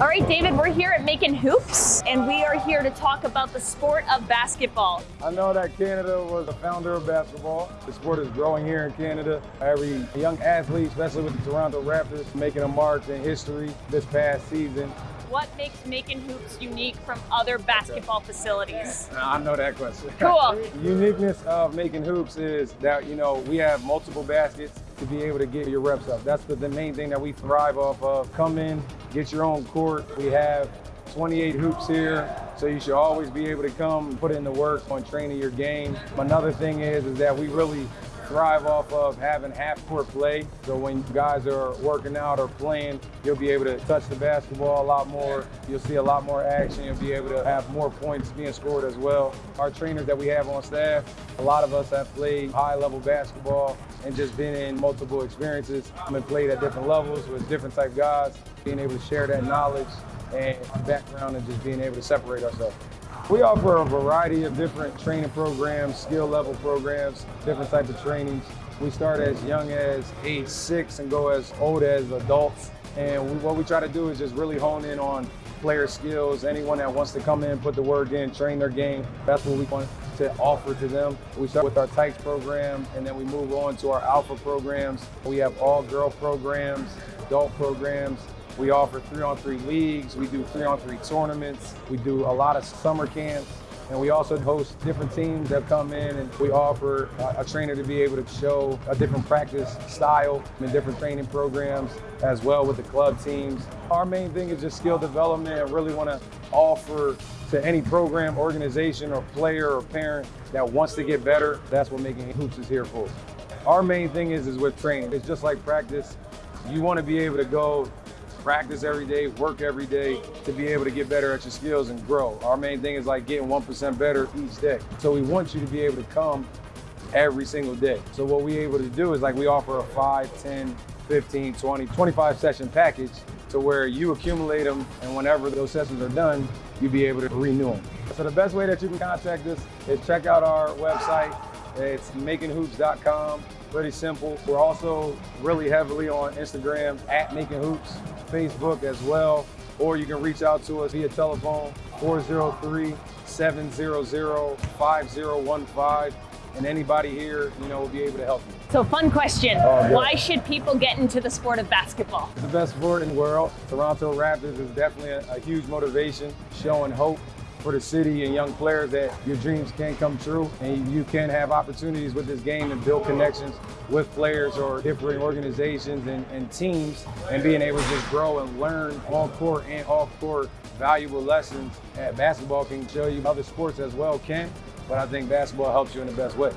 All right, David, we're here at Making Hoops, and we are here to talk about the sport of basketball. I know that Canada was the founder of basketball. The sport is growing here in Canada. Every young athlete, especially with the Toronto Raptors, making a mark in history this past season. What makes Making Hoops unique from other basketball facilities? Uh, I know that question. Cool. the uniqueness of Making Hoops is that, you know, we have multiple baskets to be able to get your reps up. That's the, the main thing that we thrive off of. Come in, get your own court. We have 28 hoops here, so you should always be able to come put in the work on training your game. Another thing is, is that we really thrive off of having half court play. So when guys are working out or playing, you'll be able to touch the basketball a lot more. You'll see a lot more action. You'll be able to have more points being scored as well. Our trainers that we have on staff, a lot of us have played high level basketball and just been in multiple experiences and played at different levels with different type guys, being able to share that knowledge and background and just being able to separate ourselves. We offer a variety of different training programs, skill level programs, different types of trainings. We start as young as age six and go as old as adults. And we, what we try to do is just really hone in on player skills. Anyone that wants to come in, put the work in, train their game, that's what we want to offer to them. We start with our Tykes program and then we move on to our Alpha programs. We have all girl programs, adult programs, we offer three-on-three leagues. We do three-on-three tournaments. We do a lot of summer camps. And we also host different teams that come in and we offer a, trainer to be able to show a different practice style and different training programs as well with the club teams. Our main thing is just skill development and really want to offer to any program, organization, or player or parent that wants to get better. That's what Making Hoops is here for. Our main thing is, is with training. It's just like practice. You want to be able to go practice every day, work every day to be able to get better at your skills and grow. Our main thing is like getting 1% better each day. So we want you to be able to come every single day. So what we're able to do is like we offer a 5, 10, 15, 20, 25 session package to where you accumulate them and whenever those sessions are done, you'll be able to renew them. So the best way that you can contact us is check out our website. It's makinghoops.com pretty simple. We're also really heavily on Instagram at Making Hoops, Facebook as well, or you can reach out to us via telephone 403-700-5015 and anybody here, you know, will be able to help you. So fun question, Oh, why should people get into the sport of basketball? It's the best sport in the world. Toronto Raptors is definitely a, a huge motivation, showing hope for the city and young players that your dreams can come true and you can have opportunities with this game and build connections with players or different organizations and, and teams and being able to just grow and learn on court and off court valuable lessons that basketball can show you other sports as well can, but I think basketball helps you in the best way.